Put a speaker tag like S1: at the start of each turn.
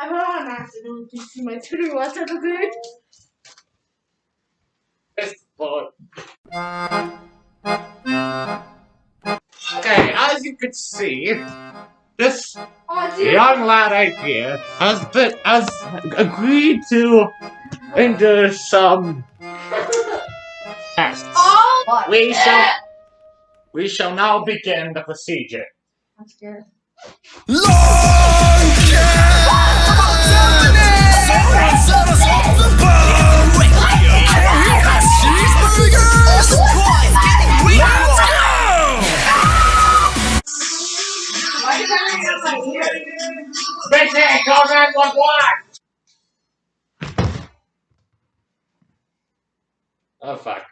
S1: I'm on accident to see my true water today.
S2: This book. Okay, as you can see, this
S1: Oh,
S2: young lad right here has been has agreed to endure some tests.
S1: Oh,
S2: We shall we shall now begin the procedure.
S1: I'm scared.
S2: Busy, call 911! Oh fuck.